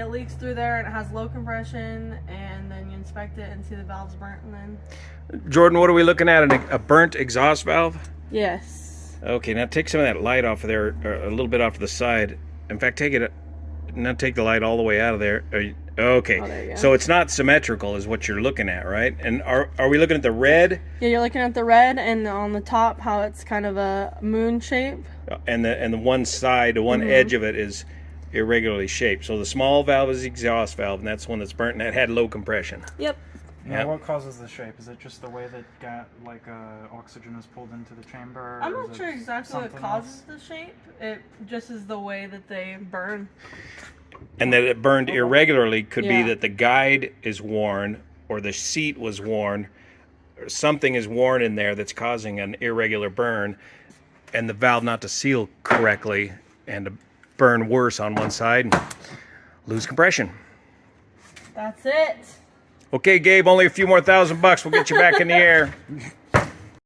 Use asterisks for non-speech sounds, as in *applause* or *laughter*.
it leaks through there and it has low compression, and then you inspect it and see the valve's burnt, and then Jordan, what are we looking at? An, a burnt exhaust valve? yes, Okay, now take some of that light off of there, or a little bit off to the side. In fact, take it. Now take the light all the way out of there. Okay, Oh, there so it's not symmetrical, is what you're looking at, right? And are are we looking at the red yeah, you're looking at the red and on the top how it's kind of a moon shape. Uh, and the and the one side, the one mm-hmm. edge of it is irregularly shaped. So the small valve is the exhaust valve, and that's one that's burnt and that had low compression. Yep. Now, Yeah. what causes the shape? Is it just the way that ga- like uh, oxygen is pulled into the chamber? I'm not sure exactly what causes else? the shape. It just is the way that they burn. And that it burned irregularly could Yeah. be that the guide is worn or the seat was worn or something is worn in there that's causing an irregular burn and the valve not to seal correctly and to burn worse on one side and lose compression. That's it. Okay, Gabe, only a few more thousand bucks. We'll get you back in the air. *laughs*